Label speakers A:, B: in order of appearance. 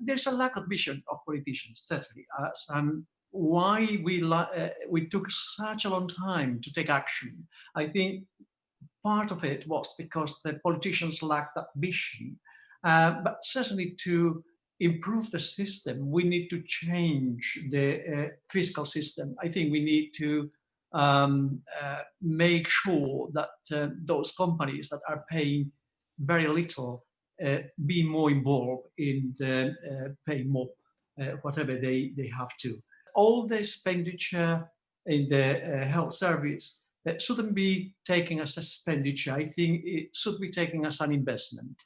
A: there's a lack of vision of politicians, certainly. Uh, um, why we, uh, we took such a long time to take action. I think part of it was because the politicians lacked that vision. Uh, but certainly to improve the system, we need to change the uh, fiscal system. I think we need to um, uh, make sure that uh, those companies that are paying very little be more involved in uh, paying more, uh, whatever they, they have to. All the expenditure in the health service shouldn't be taken as a expenditure. I think it should be taken as an investment.